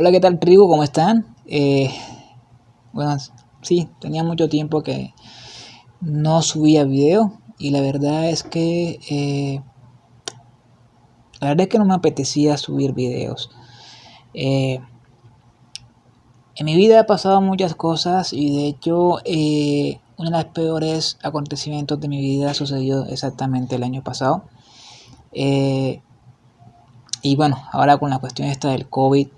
Hola, ¿qué tal tribu? ¿Cómo están? Eh, bueno, sí, tenía mucho tiempo que no subía video y la verdad es que eh, la verdad es que no me apetecía subir videos. Eh, en mi vida ha pasado muchas cosas y de hecho uno de los peores acontecimientos de mi vida sucedió exactamente el año pasado. y bueno, ahora con la cuestión esta del COVID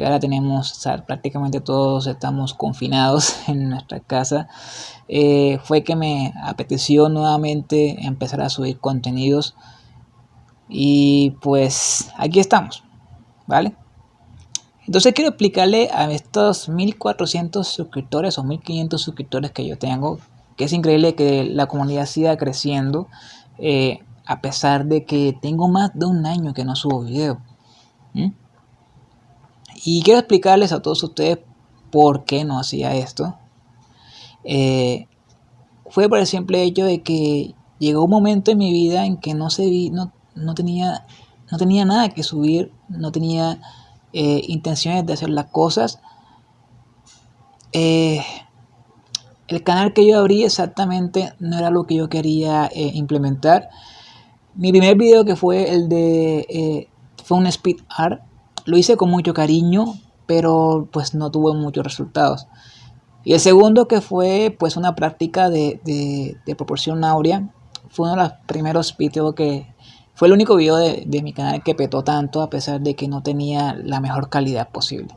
que ahora tenemos, prácticamente todos estamos confinados en nuestra casa, eh, fue que me apeteció nuevamente empezar a subir contenidos y pues aquí estamos, ¿vale? Entonces quiero explicarle a estos 1400 suscriptores o 1500 suscriptores que yo tengo, que es increíble que la comunidad siga creciendo eh, a pesar de que tengo más de un año que no subo video. Y quiero explicarles a todos ustedes por qué no hacía esto. Eh, fue por el simple hecho de que llegó un momento en mi vida en que no, se no, no, tenía, no tenía nada que subir, no tenía eh, intenciones de hacer las cosas. Eh, el canal que yo abrí exactamente no era lo que yo quería implementar. Mi primer video que fue el de... fue un speed art lo hice con mucho cariño, pero pues no tuvo muchos resultados. Y el segundo que fue pues una práctica de, de, proporción áurea, fue uno de los primeros videos que fue el único video de, de, mi canal que petó tanto a pesar de que no tenía la mejor calidad posible.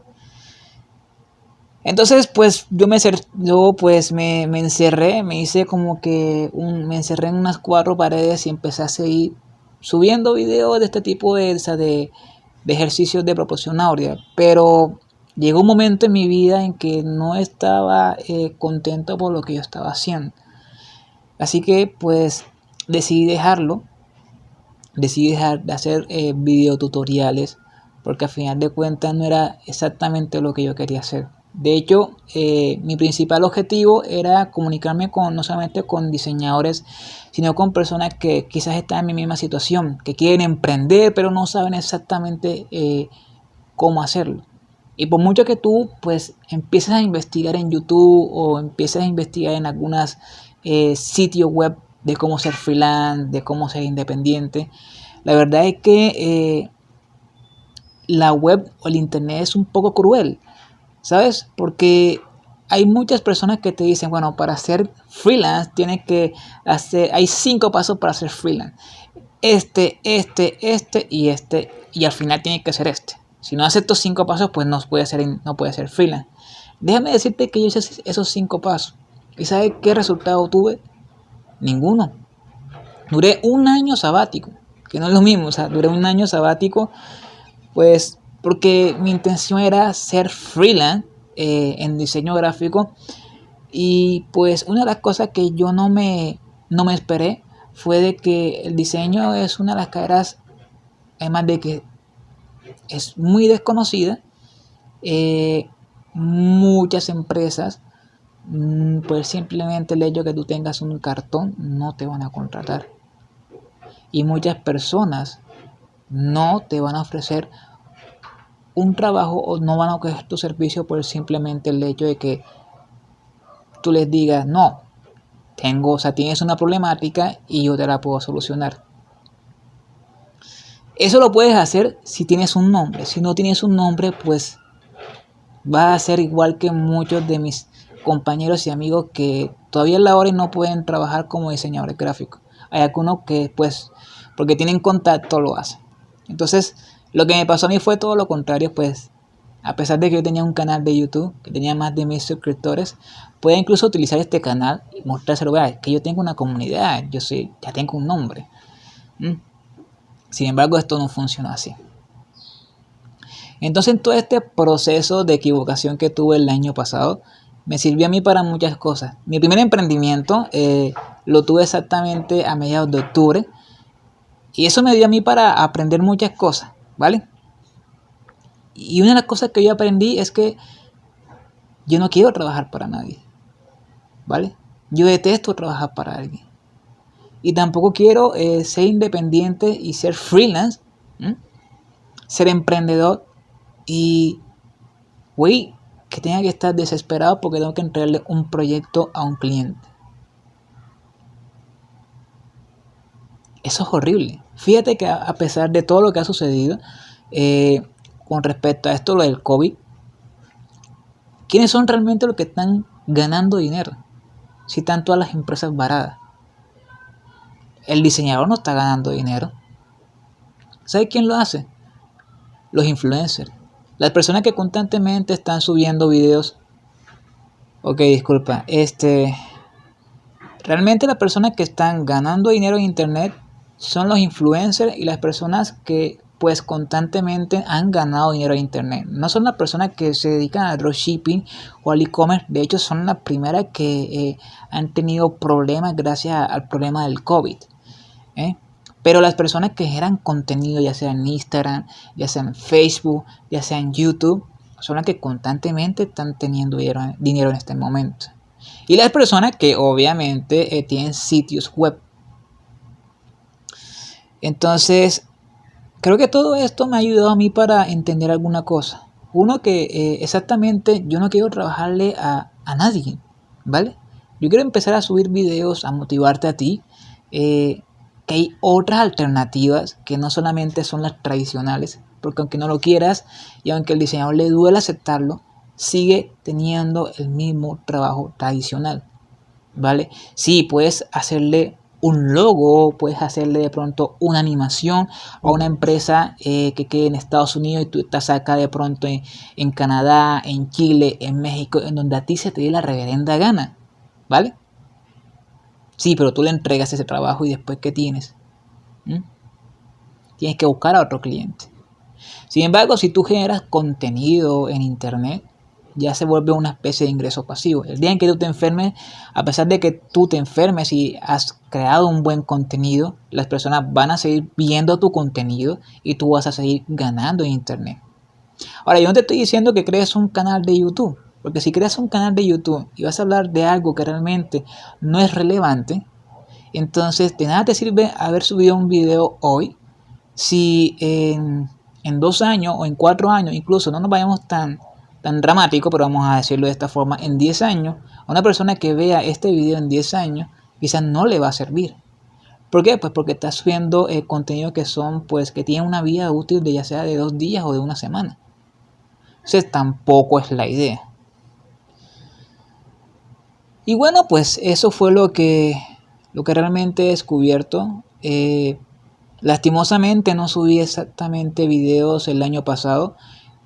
Entonces pues yo me, yo, pues, me, me encerré, me hice como que un, me encerré en unas cuatro paredes y empecé a seguir subiendo videos de este tipo de, de de ejercicios de proporción áurea, pero llegó un momento en mi vida en que no estaba eh, contento por lo que yo estaba haciendo. Así que pues decidí dejarlo, decidí dejar de hacer eh, videotutoriales porque al final de cuentas no era exactamente lo que yo quería hacer. De hecho, eh, mi principal objetivo era comunicarme con no solamente con diseñadores, sino con personas que quizás están en mi misma situación, que quieren emprender, pero no saben exactamente eh, cómo hacerlo. Y por mucho que tú pues empieces a investigar en YouTube o empieces a investigar en algunos eh, sitios web de cómo ser freelance, de cómo ser independiente, la verdad es que la web o el internet es un poco cruel. ¿Sabes? Porque hay muchas personas que te dicen, bueno, para ser freelance tienes que hacer, hay cinco pasos para ser freelance. Este, este, este y este. Y al final tiene que ser este. Si no haces estos cinco pasos, pues no puede ser, no puede ser freelance. Déjame decirte que yo hice esos cinco pasos. ¿Y sabes qué resultado tuve? Ninguno. Duré un año sabático, que no es lo mismo, o sea, duré un año sabático, pues porque mi intención era ser freelance eh, en diseño gráfico y pues una de las cosas que yo no me, no me esperé fue de que el diseño es una de las carreras, además de que es muy desconocida, eh, muchas empresas, mm, pues simplemente el hecho que tú tengas un cartón no te van a contratar. Y muchas personas no te van a ofrecer un trabajo o no van a coger tu servicio por simplemente el hecho de que tú les digas, no, tengo, o sea, tienes una problemática y yo te la puedo solucionar. Eso lo puedes hacer si tienes un nombre. Si no tienes un nombre, pues va a ser igual que muchos de mis compañeros y amigos que todavía en la hora no pueden trabajar como diseñadores gráficos. Hay algunos que, pues, porque tienen contacto, lo hacen. Entonces, lo que me pasó a mí fue todo lo contrario, pues a pesar de que yo tenía un canal de YouTube que tenía más de mil suscriptores, puede incluso utilizar este canal y mostrárselo, vea, que yo tengo una comunidad, yo soy, ya tengo un nombre. ¿Mm? Sin embargo, esto no funciona así. Entonces, todo este proceso de equivocación que tuve el año pasado, me sirvió a mí para muchas cosas. Mi primer emprendimiento eh, lo tuve exactamente a mediados de octubre y eso me dio a mí para aprender muchas cosas. ¿Vale? Y una de las cosas que yo aprendí es que yo no quiero trabajar para nadie, ¿vale? Yo detesto trabajar para alguien. Y tampoco quiero eh, ser independiente y ser freelance, ser emprendedor y Güey, que tenga que estar desesperado porque tengo que entregarle un proyecto a un cliente. Eso es horrible. Fíjate que a pesar de todo lo que ha sucedido eh, con respecto a esto, lo del COVID, ¿quiénes son realmente los que están ganando dinero? Si están todas las empresas varadas. El diseñador no está ganando dinero. ¿Sabe quién lo hace? Los influencers. Las personas que constantemente están subiendo videos. Ok, disculpa. Este. Realmente las personas que están ganando dinero en internet son los influencers y las personas que pues constantemente han ganado dinero en internet. No son las personas que se dedican al dropshipping o al e-commerce. De hecho, son las primeras que eh, han tenido problemas gracias al problema del COVID. ¿eh? Pero las personas que generan contenido, ya sea en Instagram, ya sea en Facebook, ya sea en YouTube, son las que constantemente están teniendo dinero, en este momento. Y las personas que obviamente eh, tienen sitios web. Entonces, creo que todo esto me ha ayudado a mí para entender alguna cosa. Uno que eh, exactamente yo no quiero trabajarle a, nadie, ¿vale? Yo quiero empezar a subir videos, a motivarte a ti. Eh, que hay otras alternativas que no solamente son las tradicionales, porque aunque no lo quieras y aunque el diseñador le duele aceptarlo, sigue teniendo el mismo trabajo tradicional, ¿vale? Sí, puedes hacerle un logo, puedes hacerle de pronto una animación a una empresa eh, que quede en Estados Unidos y tú estás acá de pronto en, Canadá, en Chile, en México, en donde a ti se te dé la reverenda gana, ¿vale? Sí, pero tú le entregas ese trabajo y después ¿qué tienes? ¿Mm? Tienes que buscar a otro cliente. Sin embargo, si tú generas contenido en Internet, ya se vuelve una especie de ingreso pasivo. El día en que tú te enfermes, a pesar de que tú te enfermes y has creado un buen contenido, las personas van a seguir viendo tu contenido y tú vas a seguir ganando en Internet. Ahora, yo no te estoy diciendo que crees un canal de YouTube. Porque si creas un canal de YouTube y vas a hablar de algo que realmente no es relevante, entonces de nada te sirve haber subido un video hoy si en, dos años o en cuatro años, incluso no nos vayamos tan, tan dramático, pero vamos a decirlo de esta forma, en 10 años, a una persona que vea este video en 10 años, quizás no le va a servir. ¿Por qué? Pues porque está subiendo eh, contenido que son, pues, que tienen una vida útil de ya sea de dos días o de una semana. Entonces tampoco es la idea. Y bueno, pues eso fue lo que, lo que realmente he descubierto. Eh, lastimosamente no subí exactamente videos el año pasado.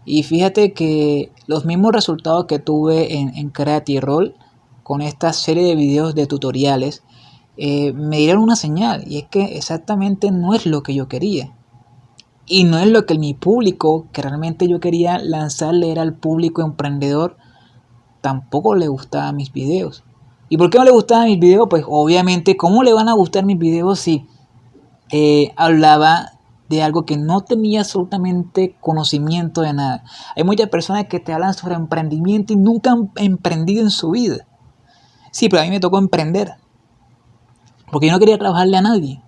Y fíjate que los mismos resultados que tuve en, en Creative Roll con esta serie de videos de tutoriales eh, me dieron una señal. Y es que exactamente no es lo que yo quería. Y no es lo que mi público, que realmente yo quería lanzarle era al público emprendedor, tampoco le gustaban mis videos. ¿Y por qué no le gustaban mis videos? Pues obviamente, ¿cómo le van a gustar mis videos si eh, hablaba de algo que no tenía absolutamente conocimiento de nada? Hay muchas personas que te hablan sobre emprendimiento y nunca han emprendido en su vida. Sí, pero a mí me tocó emprender. Porque yo no quería trabajarle a nadie.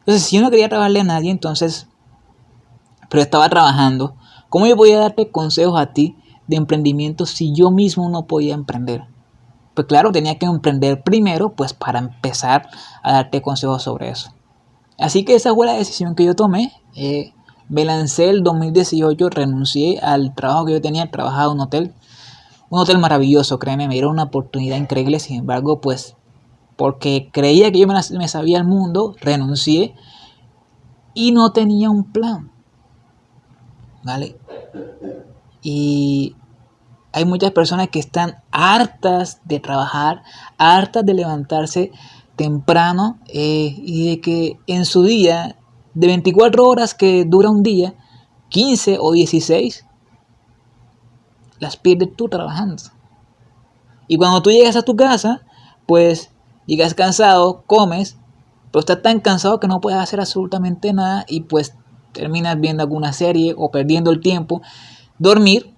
Entonces, si yo no quería trabajarle a nadie, entonces, pero estaba trabajando, ¿cómo yo podía darte consejos a ti de emprendimiento si yo mismo no podía emprender? Pues claro, tenía que emprender primero, pues para empezar a darte consejos sobre eso. Así que esa fue la decisión que yo tomé. Eh, me lancé el 2018, renuncié al trabajo que yo tenía, trabajaba en un hotel. Un hotel maravilloso, créeme, me dieron una oportunidad increíble. Sin embargo, pues porque creía que yo me, me sabía el mundo, renuncié y no tenía un plan. ¿Vale? Y hay muchas personas que están hartas de trabajar, hartas de levantarse temprano eh, y de que en su día, de 24 horas que dura un día, 15 o 16, las pierdes tú trabajando. Y cuando tú llegas a tu casa, pues llegas cansado, comes, pero estás tan cansado que no puedes hacer absolutamente nada y pues terminas viendo alguna serie o perdiendo el tiempo, dormir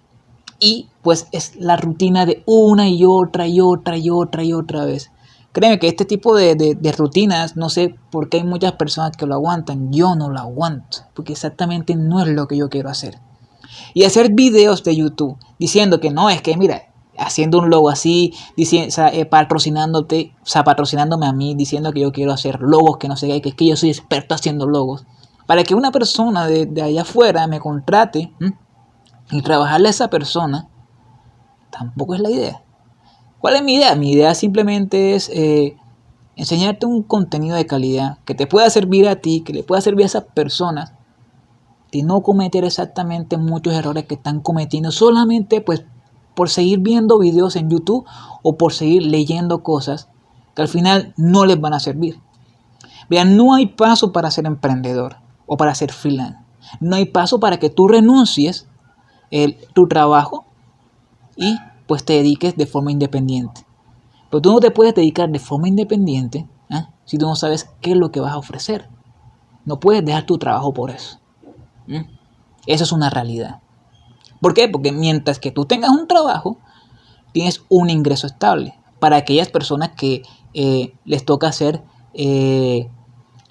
y pues es la rutina de una y otra y otra y otra y otra vez. Créeme que este tipo de, rutinas, no sé por qué hay muchas personas que lo aguantan, yo no lo aguanto, porque exactamente no es lo que yo quiero hacer. Y hacer videos de YouTube diciendo que no, es que mira, haciendo un logo así, diciendo, eh, patrocinándote, o sea, patrocinándome a mí, diciendo que yo quiero hacer logos, que no sé qué, que es que yo soy experto haciendo logos. Para que una persona de, allá afuera me contrate y trabajarle a esa persona, tampoco es la idea. ¿Cuál es mi idea? Mi idea simplemente es eh, enseñarte un contenido de calidad que te pueda servir a ti, que le pueda servir a esas personas y no cometer exactamente muchos errores que están cometiendo solamente pues por seguir viendo videos en YouTube o por seguir leyendo cosas que al final no les van a servir. Vean, no hay paso para ser emprendedor o para ser freelance. No hay paso para que tú renuncies el, tu trabajo y pues te dediques de forma independiente. Pero tú no te puedes dedicar de forma independiente ¿eh? si tú no sabes qué es lo que vas a ofrecer. No puedes dejar tu trabajo por eso. Eso es una realidad. ¿Por qué? Porque mientras que tú tengas un trabajo, tienes un ingreso estable. Para aquellas personas que eh, les toca ser eh,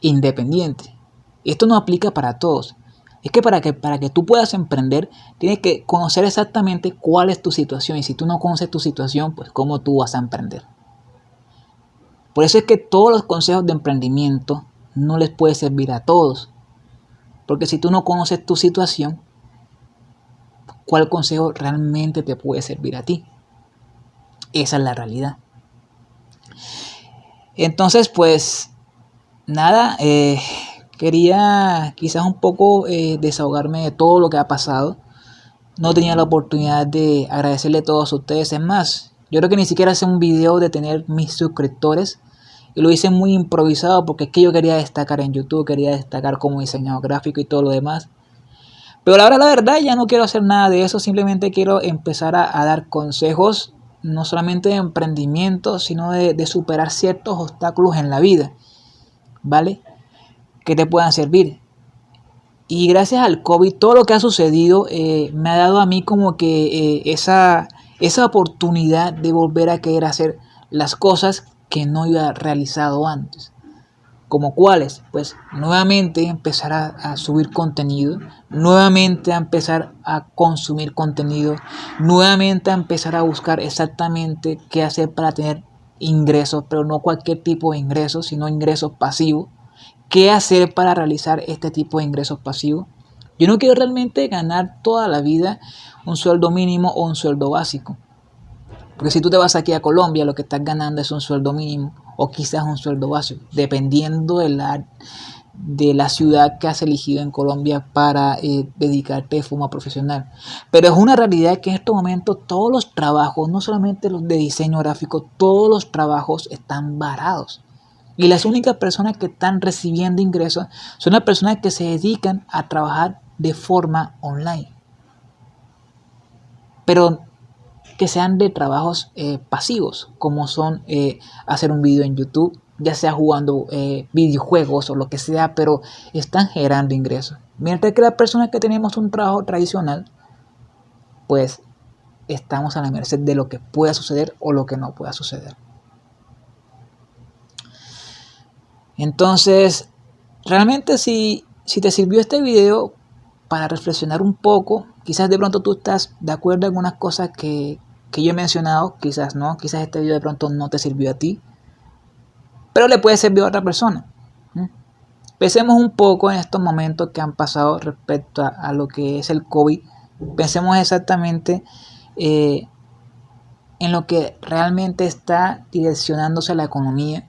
independientes. Esto no aplica para todos. Es que para, que para que tú puedas emprender, tienes que conocer exactamente cuál es tu situación. Y si tú no conoces tu situación, pues cómo tú vas a emprender. Por eso es que todos los consejos de emprendimiento no les puede servir a todos. Porque si tú no conoces tu situación, ¿cuál consejo realmente te puede servir a ti? Esa es la realidad. Entonces, pues, nada, eh, quería quizás un poco eh, desahogarme de todo lo que ha pasado. No tenía la oportunidad de agradecerle a todos ustedes. Es más, yo creo que ni siquiera hice un video de tener mis suscriptores. Y lo hice muy improvisado porque es que yo quería destacar en YouTube, quería destacar como diseñador gráfico y todo lo demás. Pero ahora la verdad ya no quiero hacer nada de eso, simplemente quiero empezar a, dar consejos, no solamente de emprendimiento, sino de, superar ciertos obstáculos en la vida, ¿vale? Que te puedan servir. Y gracias al COVID, todo lo que ha sucedido eh, me ha dado a mí como que eh, esa, esa oportunidad de volver a querer hacer las cosas que no había realizado antes. ¿Como cuáles? Pues nuevamente empezar a, subir contenido, nuevamente a empezar a consumir contenido, nuevamente a empezar a buscar exactamente qué hacer para tener ingresos, pero no cualquier tipo de ingresos, sino ingresos pasivos. ¿Qué hacer para realizar este tipo de ingresos pasivos? Yo no quiero realmente ganar toda la vida un sueldo mínimo o un sueldo básico. Porque si tú te vas aquí a Colombia, lo que estás ganando es un sueldo mínimo o quizás un sueldo básico, dependiendo de la, de la ciudad que has elegido en Colombia para eh, dedicarte de forma profesional. Pero es una realidad que en estos momentos todos los trabajos, no solamente los de diseño gráfico, todos los trabajos están varados. Y las únicas personas que están recibiendo ingresos son las personas que se dedican a trabajar de forma online. Pero que sean de trabajos eh, pasivos, como son eh, hacer un video en YouTube, ya sea jugando eh, videojuegos o lo que sea, pero están generando ingresos. Mientras que las personas que tenemos un trabajo tradicional, pues estamos a la merced de lo que pueda suceder o lo que no pueda suceder. Entonces, realmente si, si te sirvió este video para reflexionar un poco, quizás de pronto tú estás de acuerdo en algunas cosas que, que yo he mencionado, quizás no, quizás este video de pronto no te sirvió a ti, pero le puede servir a otra persona. Pensemos un poco en estos momentos que han pasado respecto a, lo que es el COVID. Pensemos exactamente eh, en lo que realmente está direccionándose la economía.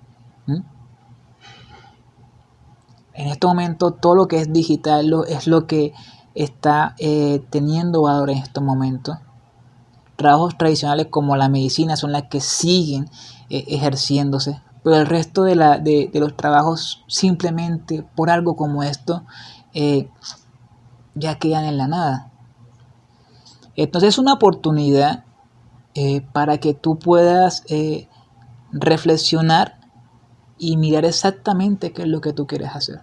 En estos momentos todo lo que es digital es lo que está eh, teniendo valor en estos momentos trabajos tradicionales como la medicina son las que siguen eh, ejerciéndose, pero el resto de, la, de, los trabajos simplemente por algo como esto eh, ya quedan en la nada. Entonces es una oportunidad para que tú puedas reflexionar y mirar exactamente qué es lo que tú quieres hacer.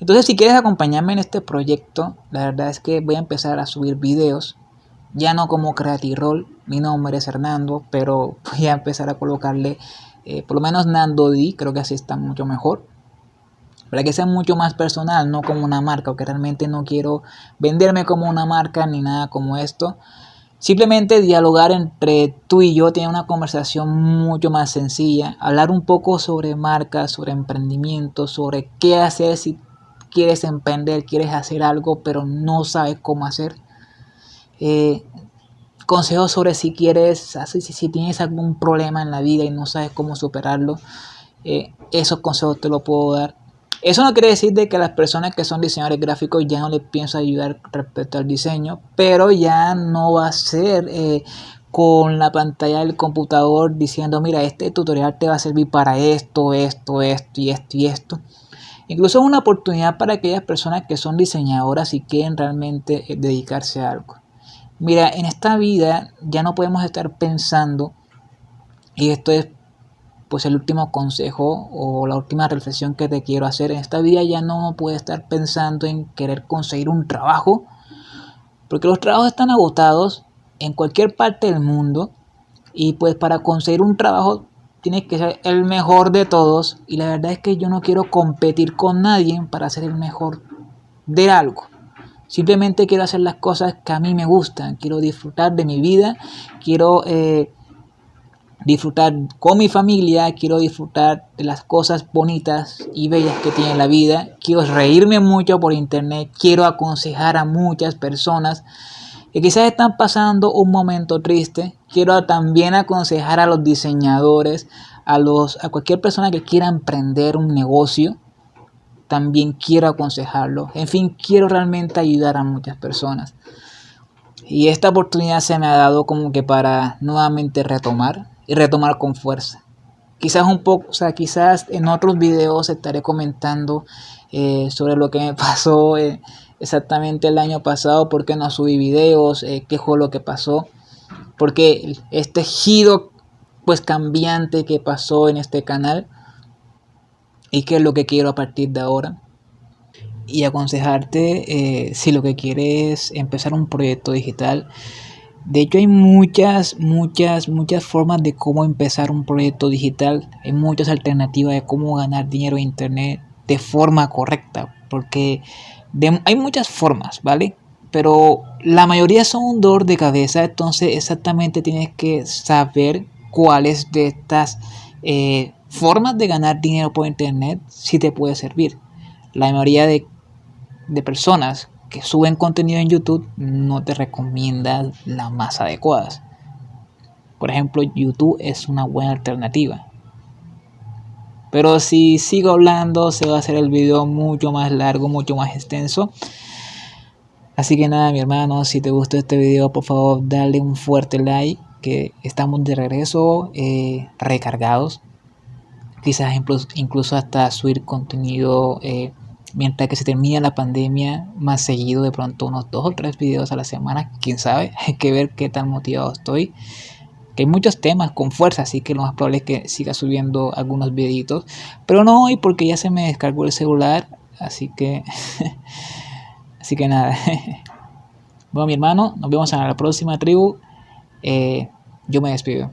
Entonces si quieres acompañarme en este proyecto, la verdad es que voy a empezar a subir videos ya no como Creative Roll, mi nombre es Hernando, pero voy a empezar a colocarle eh, por lo menos Nando D, creo que así está mucho mejor. para que sea mucho más personal, no como una marca, porque realmente no quiero venderme como una marca ni nada como esto. Simplemente dialogar entre tú y yo, tener una conversación mucho más sencilla, hablar un poco sobre marcas, sobre emprendimiento, sobre qué hacer si quieres emprender, quieres hacer algo, pero no sabes cómo hacer. Eh, consejos sobre si quieres, si, si tienes algún problema en la vida y no sabes cómo superarlo. Eh, esos consejos te los puedo dar. Eso no quiere decir de que las personas que son diseñadores gráficos ya no les pienso ayudar respecto al diseño, pero ya no va a ser eh, con la pantalla del computador diciendo, mira, este tutorial te va a servir para esto, esto, esto y esto y esto. Incluso es una oportunidad para aquellas personas que son diseñadoras y quieren realmente eh, dedicarse a algo. Mira, en esta vida ya no podemos estar pensando, y esto es pues el último consejo o la última reflexión que te quiero hacer. En esta vida ya no puedes estar pensando en querer conseguir un trabajo, porque los trabajos están agotados en cualquier parte del mundo y pues para conseguir un trabajo tienes que ser el mejor de todos y la verdad es que yo no quiero competir con nadie para ser el mejor de algo. Simplemente quiero hacer las cosas que a mí me gustan, quiero disfrutar de mi vida, quiero eh, disfrutar con mi familia, quiero disfrutar de las cosas bonitas y bellas que tiene la vida, quiero reírme mucho por internet, quiero aconsejar a muchas personas que quizás están pasando un momento triste, quiero también aconsejar a los diseñadores, a, los, a cualquier persona que quiera emprender un negocio, también quiero aconsejarlo, en fin, quiero realmente ayudar a muchas personas. Y esta oportunidad se me ha dado como que para nuevamente retomar, y retomar con fuerza. Quizás un poco, o sea, quizás en otros videos estaré comentando eh, sobre lo que me pasó eh, exactamente el año pasado, por qué no subí videos, eh, qué fue lo que pasó, porque este giro pues cambiante que pasó en este canal y qué es lo que quiero a partir de ahora y aconsejarte si lo que quieres es empezar un proyecto digital de hecho hay muchas, muchas, muchas formas de cómo empezar un proyecto digital. Hay muchas alternativas de cómo ganar dinero en internet de forma correcta. Porque hay muchas formas, ¿vale? Pero la mayoría son un dolor de cabeza. Entonces exactamente tienes que saber cuáles de estas eh, formas de ganar dinero por internet si te puede servir. La mayoría de, de personas que suben contenido en YouTube no te recomienda las más adecuadas. Por ejemplo, YouTube es una buena alternativa. Pero si sigo hablando, se va a hacer el video mucho más largo, mucho más extenso. Así que nada, mi hermano, si te gustó este video, por favor, dale un fuerte like. Que estamos de regreso, eh, recargados. Quizás incluso hasta subir contenido eh, mientras que se termina la pandemia más seguido, de pronto unos dos o tres videos a la semana, quién sabe, hay que ver qué tan motivado estoy. Que hay muchos temas con fuerza, así que lo más probable es que siga subiendo algunos videitos, pero no hoy porque ya se me descargó el celular, así que, así que nada. bueno, mi hermano, nos vemos en la próxima tribu. Eh, yo me despido.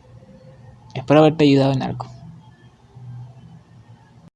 Espero haberte ayudado en algo.